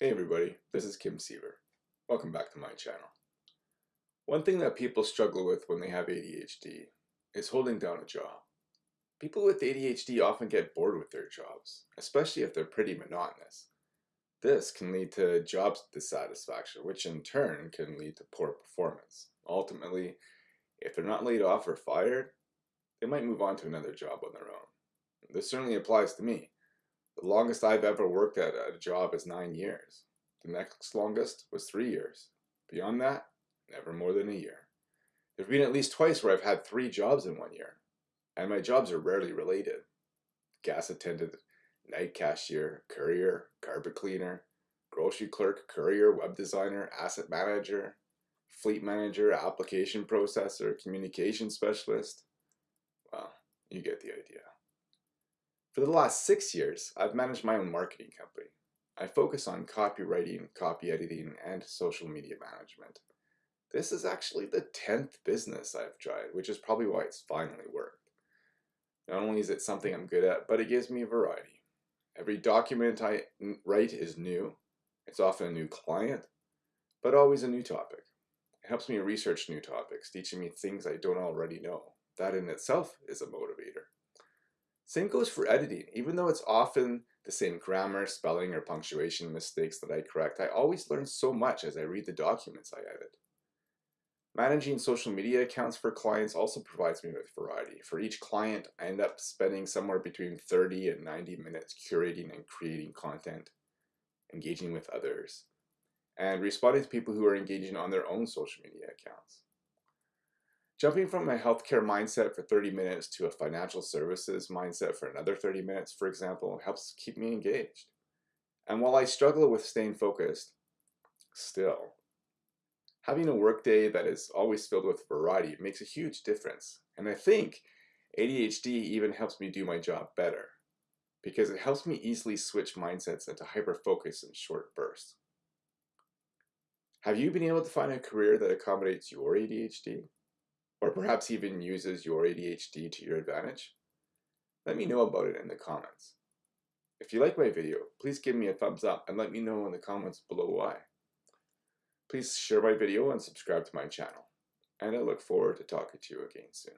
Hey everybody, this is Kim Siever. Welcome back to my channel. One thing that people struggle with when they have ADHD is holding down a job. People with ADHD often get bored with their jobs, especially if they're pretty monotonous. This can lead to job dissatisfaction, which in turn can lead to poor performance. Ultimately, if they're not laid off or fired, they might move on to another job on their own. This certainly applies to me. The longest I've ever worked at a job is nine years. The next longest was three years. Beyond that, never more than a year. There's been at least twice where I've had three jobs in one year, and my jobs are rarely related. Gas attendant, night cashier, courier, carpet cleaner, grocery clerk, courier, web designer, asset manager, fleet manager, application processor, communication specialist. Well, you get the idea. For the last six years, I've managed my own marketing company. I focus on copywriting, copy editing, and social media management. This is actually the 10th business I've tried, which is probably why it's finally worked. Not only is it something I'm good at, but it gives me a variety. Every document I write is new. It's often a new client, but always a new topic. It helps me research new topics, teaching me things I don't already know. That in itself is a motivator. Same goes for editing. Even though it's often the same grammar, spelling, or punctuation mistakes that I correct, I always learn so much as I read the documents I edit. Managing social media accounts for clients also provides me with variety. For each client, I end up spending somewhere between 30 and 90 minutes curating and creating content, engaging with others, and responding to people who are engaging on their own social media accounts. Jumping from a healthcare mindset for 30 minutes to a financial services mindset for another 30 minutes, for example, helps keep me engaged. And while I struggle with staying focused, still, having a workday that is always filled with variety makes a huge difference. And I think ADHD even helps me do my job better because it helps me easily switch mindsets into hyper-focus in short bursts. Have you been able to find a career that accommodates your ADHD? Or perhaps even uses your ADHD to your advantage? Let me know about it in the comments. If you like my video, please give me a thumbs up and let me know in the comments below why. Please share my video and subscribe to my channel, and I look forward to talking to you again soon.